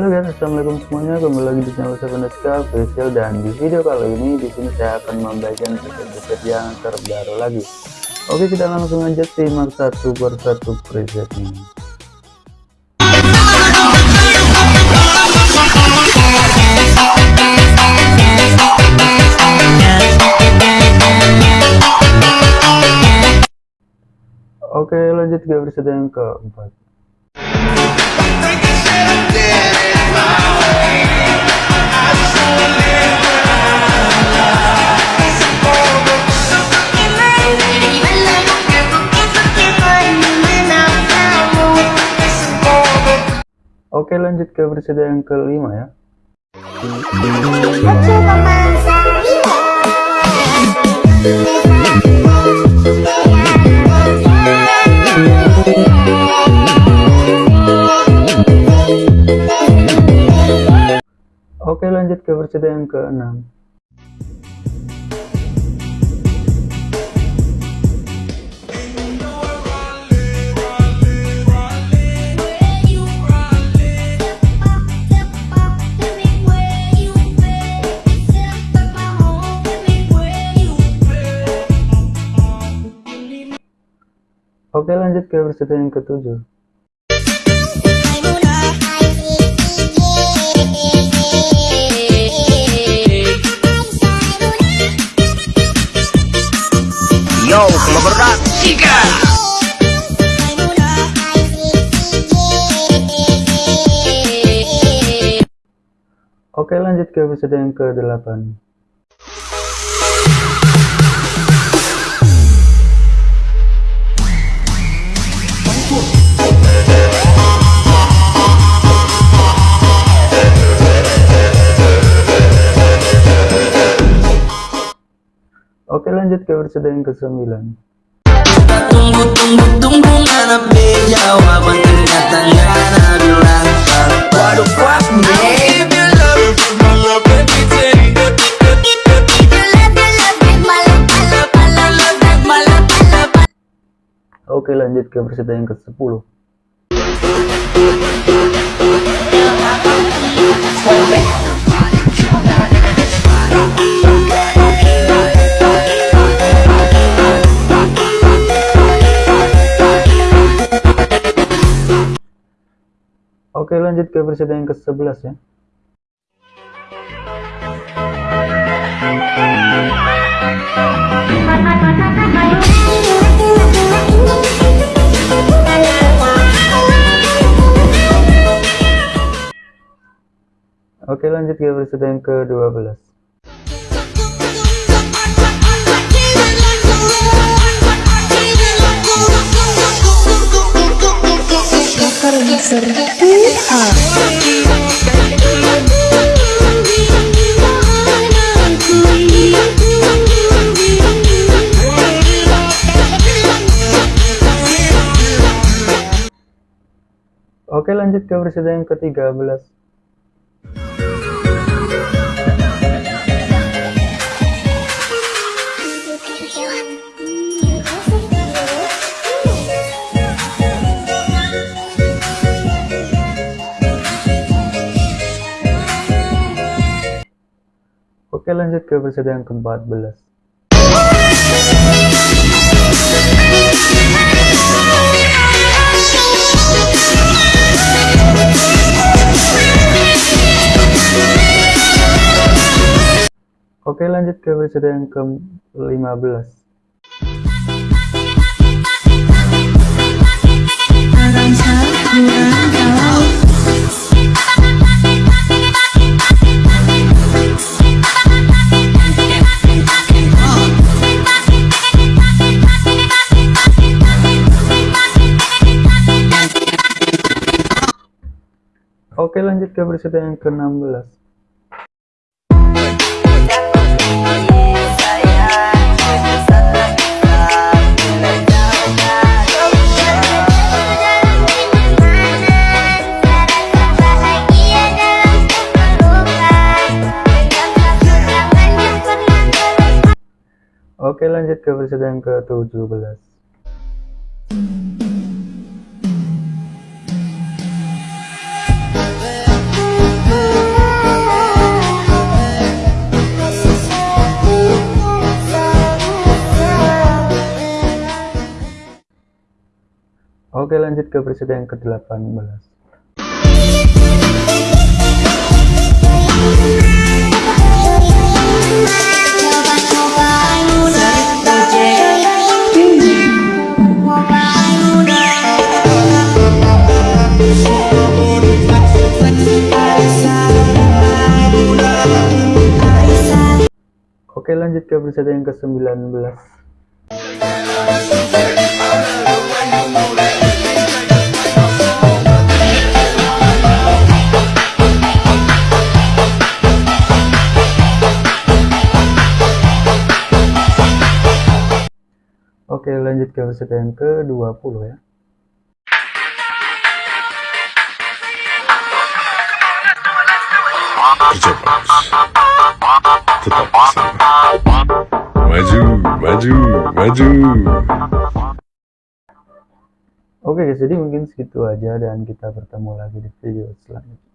Halo guys, assalamualaikum semuanya. Kembali lagi di channel Seveneska Official dan di video kali ini di sini saya akan membagikan preset-preset yang terbaru lagi. Oke, kita langsung aja simak satu persatu presetnya. Oke, lanjut ke preset yang keempat. Oke lanjut ke versi yang kelima ya Oke lanjut ke versi yang keenam. Oke lanjut ke versi yang ketujuh Yo, kalau berat, tiga. Oke lanjut ke episode yang ke-8 Oke lanjut ke episode yang ke-9 Tunggu tunggu tunggu mana be jawaban ternyata nggak ada bilang Waduh fuck me Oke lanjut ke episode yang ke-10 Oke lanjut ke episode yang ke-11 ya. Oke lanjut ke episode yang ke-12 Oke lanjut ke episode yang ke-13 Oke lanjut ke episode yang ke-14 Oke lanjut ke episode yang ke-15 Oke lanjut ke episode yang ke-16 Oke lanjut ke episode yang ke-17 Oke lanjut ke episode yang ke-18 Thank. Oke lanjut ke preset yang ke-19 Oke lanjut ke preset yang ke-20 ya. Tetap maju maju maju. Oke guys jadi mungkin segitu aja dan kita bertemu lagi di video selanjutnya